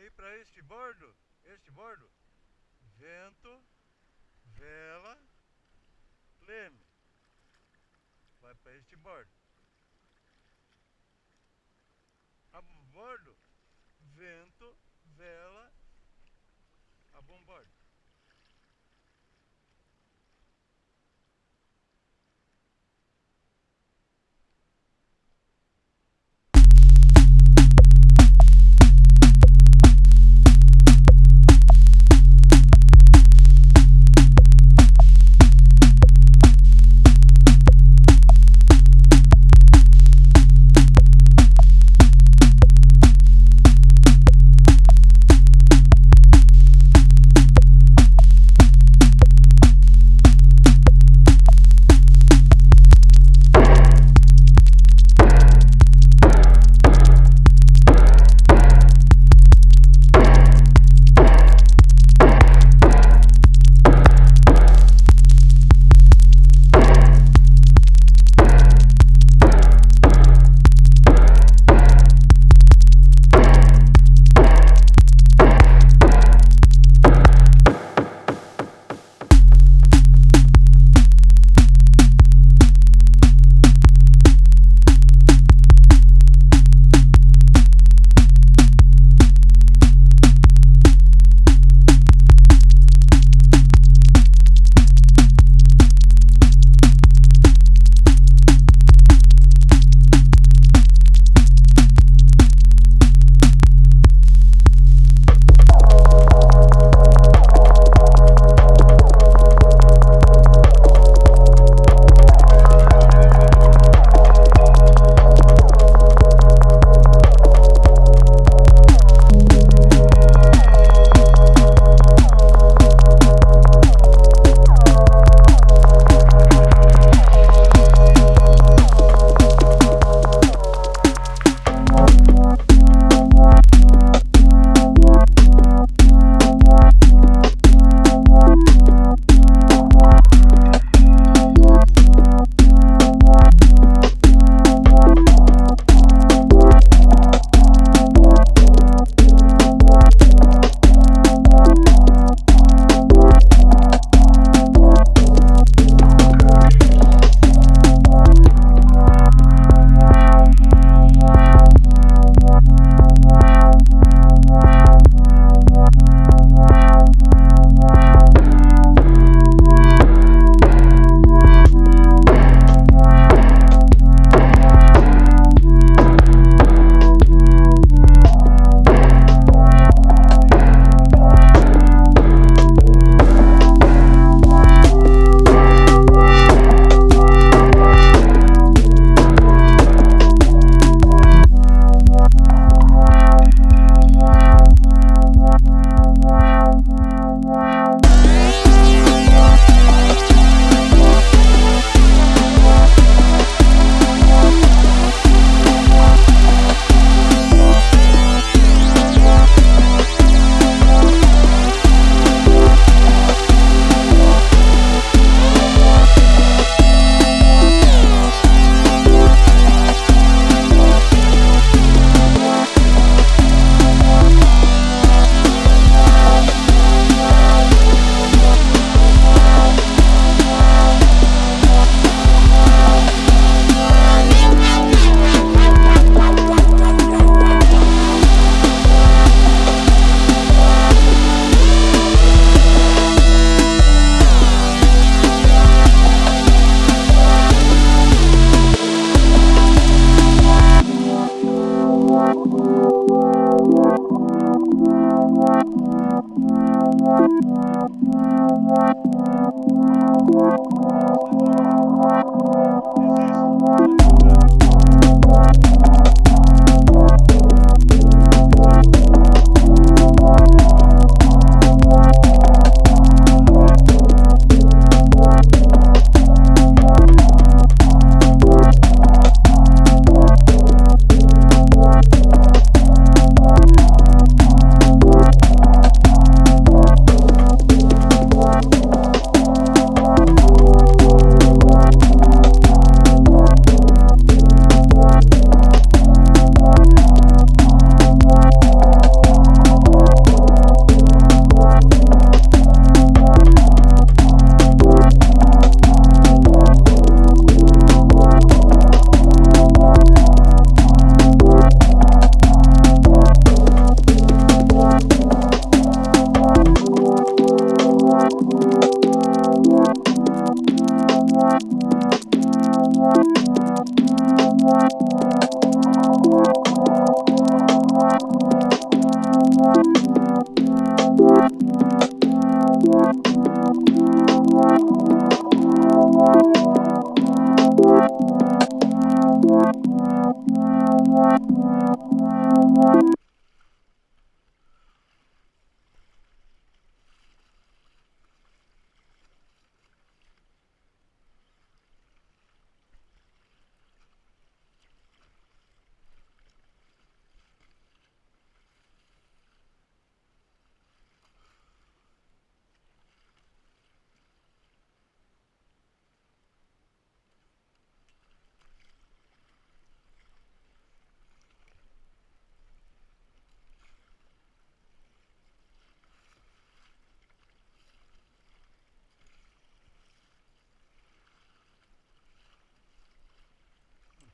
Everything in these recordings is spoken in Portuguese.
aí para este bordo, este bordo, vento, vela, leme. Vai para este bordo. A bordo, vento, vela, a bombordo.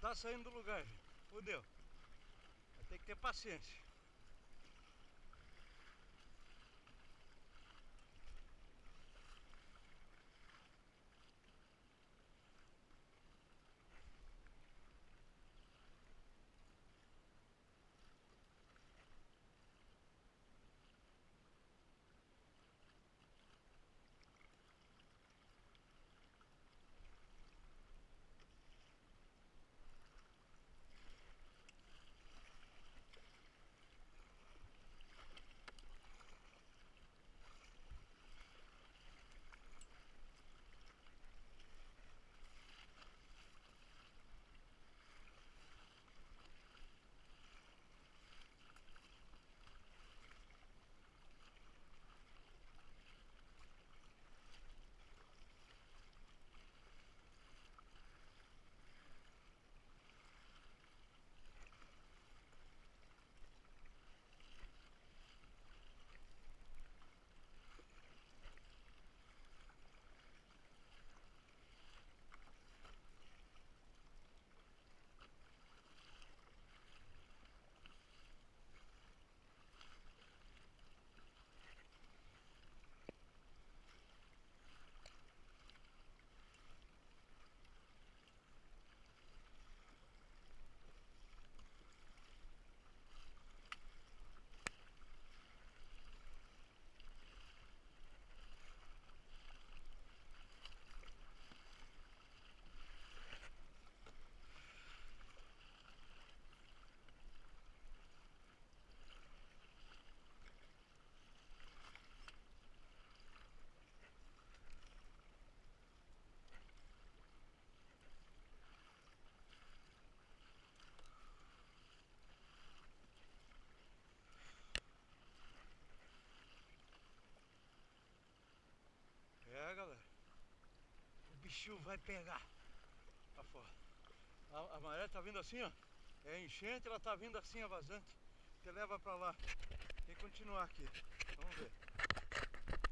Tá saindo do lugar, gente. Fudeu. Vai ter que ter paciência. O bichinho vai pegar. Lá fora. A, a maré tá vindo assim, ó. É enchente, ela tá vindo assim, a vazante. Você leva pra lá. Tem que continuar aqui. Vamos ver.